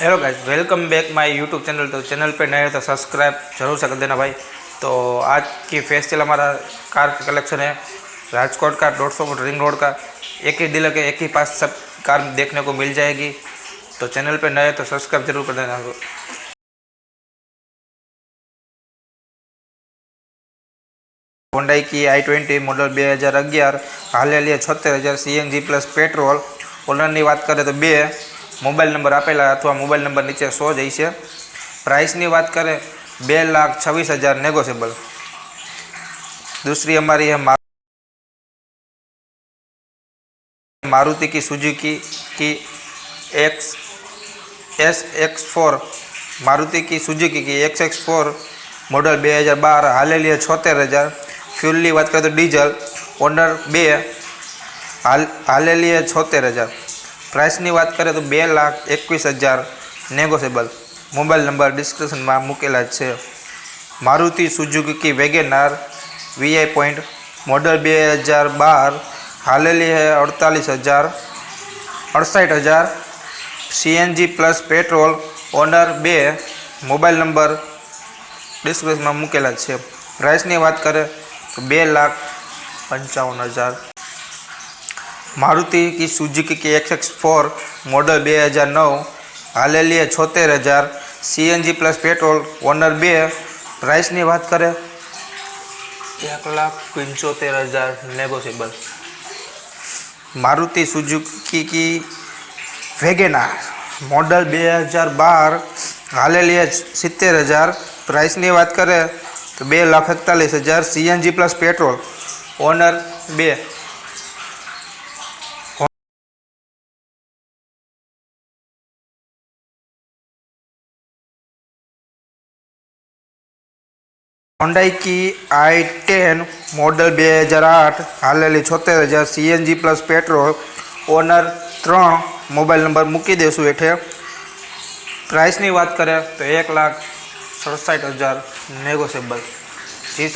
hello guys welcome back my YouTube channel तो channel पे नए हो तो सब्सक्राइब जरूर से कर देना भाई तो आज की फेस्टिवल हमारा कार का कलेक्शन है राजकोट का डेढ़ सौ फुट रिंग रोड का एक ही डीलर के एक ही पास सब कार देखने को मिल जाएगी तो चैनल पे नए हो तो सब्सक्राइब जरूर कर देना હોન્ડાઈ કી આઈ ટ્વેન્ટી મોડલ બે હજાર અગિયાર હાલેલી છોતેર હજાર સીએનજી પ્લસ પેટ્રોલ ઓનરની વાત કરીએ તો બે મોબાઈલ નંબર આપેલા અથવા મોબાઈલ નંબર નીચે સો જ છે પ્રાઇસની વાત કરે બે લાખ છવ્વીસ હજાર નેગોશિયેબલ दूसरी हमारी है मा- मारुति की सुजुकी की X S X four Maruti की सुजुकी की एक्स एक्स फोर मॉडल બે હજાર બાર હાલેલી છોતેર હજાર ફ્યુલની વાત કરીએ તો ડીઝલ ઓનર બે હાલ હાલેલી છોતેર હજાર પ્રાઇસની વાત કરીએ તો બે લાખ એકવીસ હજાર નેગોશિયેબલ મોબાઈલ નંબર ડિસ્ક્રિપ્શનમાં મૂકેલા જ છે Maruti Suzuki WagonR VI point model બે હજાર બાર હાલેલી है અડતાલીસ હજાર અડસઠ હજાર સીએનજી પ્લસ પેટ્રોલ ઓનર બે મોબાઈલ નંબર ડિસ્ક્રિપ્શનમાં મૂકેલા જ છે પ્રાઇસની વાત કરે તો બે લાખ પંચાવન હજાર मारुति की सुजुकी की एक्स एक्स फोर मॉडल बे हज़ार नौ हालेली है छोतेर हज़ार C N G plus petrol owner बे प्राइस की बात करें एक लाख पंचोतेर हज़ार नेगोशियबल मारुति सुजुकी की वेगेना मॉडल बे हज़ार बार हालेली है सित्तेर हज़ार प्राइस की बात करें तो बे लाख एकतालीस हज़ार C N G plus petrol owner बे હોન્ડાઈ કી આઈ ટેન મોડલ બે હજાર આઠ હાલેલી છોતેર હજાર સીએનજી પ્લસ પેટ્રોલ ઓનર ત્રણ મોબાઈલ નંબર મૂકી દઈશું હેઠે પ્રાઇસની વાત કરે તો એક લાખ સડસઠ હજાર નેગોશિયેબલ જી